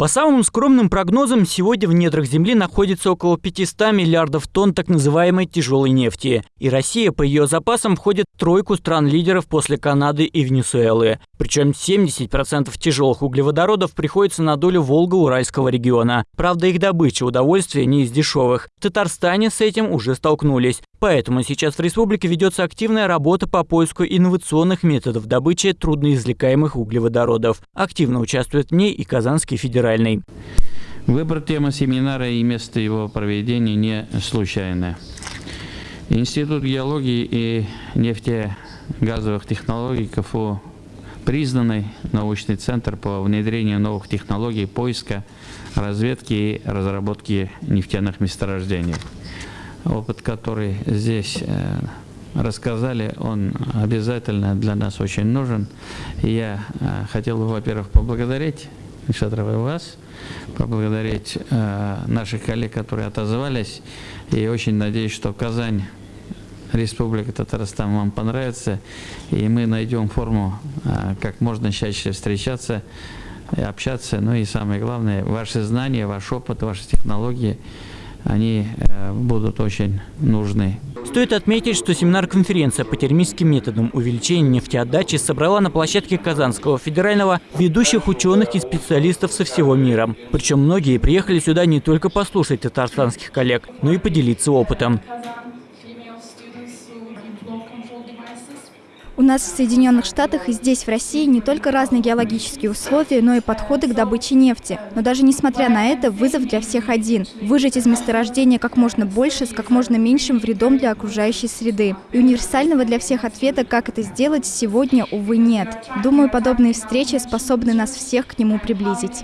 По самым скромным прогнозам, сегодня в недрах Земли находится около 500 миллиардов тонн так называемой тяжелой нефти. И Россия по ее запасам входит в тройку стран-лидеров после Канады и Венесуэлы. Причем 70% тяжелых углеводородов приходится на долю Волго-Уральского региона. Правда, их добыча удовольствия не из дешевых. В Татарстане с этим уже столкнулись. Поэтому сейчас в республике ведется активная работа по поиску инновационных методов добычи трудноизвлекаемых углеводородов. Активно участвует в ней и Казанский федеральный. Выбор темы семинара и место его проведения не случайно. Институт геологии и нефтегазовых технологий КФУ признанный научный центр по внедрению новых технологий поиска, разведки и разработки нефтяных месторождений опыт, который здесь э, рассказали, он обязательно для нас очень нужен. И я э, хотел бы, во-первых, поблагодарить Шатрова вас, поблагодарить э, наших коллег, которые отозвались, и очень надеюсь, что Казань Республика Татарстан вам понравится, и мы найдем форму, как можно чаще встречаться, общаться, ну и самое главное, ваши знания, ваш опыт, ваши технологии – они э, будут очень нужны. Стоит отметить, что семинар-конференция по термическим методам увеличения нефтеотдачи собрала на площадке Казанского федерального ведущих ученых и специалистов со всего мира. Причем многие приехали сюда не только послушать татарстанских коллег, но и поделиться опытом. У нас в Соединенных Штатах и здесь, в России, не только разные геологические условия, но и подходы к добыче нефти. Но даже несмотря на это, вызов для всех один – выжать из месторождения как можно больше с как можно меньшим вредом для окружающей среды. И универсального для всех ответа, как это сделать, сегодня, увы, нет. Думаю, подобные встречи способны нас всех к нему приблизить.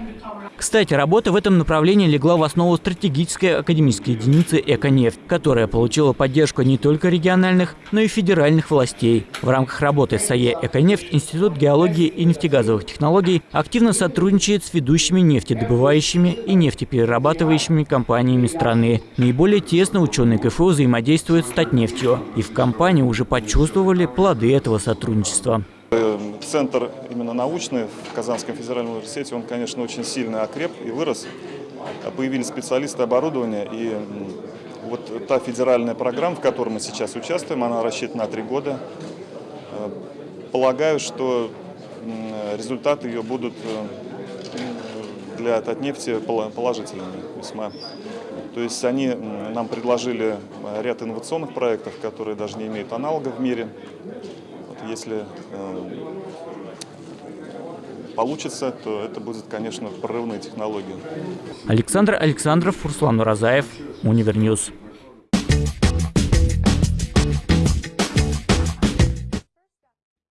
Кстати, работа в этом направлении легла в основу стратегической академической единицы «Эконефть», которая получила поддержку не только региональных, но и федеральных властей. В рамках работы САЕ «Эконефть» Институт геологии и нефтегазовых технологий активно сотрудничает с ведущими нефтедобывающими и нефтеперерабатывающими компаниями страны. Наиболее тесно ученые КФУ взаимодействуют с Татнефтью, и в компании уже почувствовали плоды этого сотрудничества. Центр именно научный в Казанском федеральном университете, он, конечно, очень сильно окреп и вырос. Появились специалисты оборудования, и вот та федеральная программа, в которой мы сейчас участвуем, она рассчитана на три года. Э, полагаю, что результаты ее будут э, для Татнефти положительными весьма. То есть они нам предложили ряд инновационных проектов, которые даже не имеют аналогов в мире если э, получится, то это будет, конечно, прорывные технологии. Александр Александров, Руслан Уразаев, Univer News.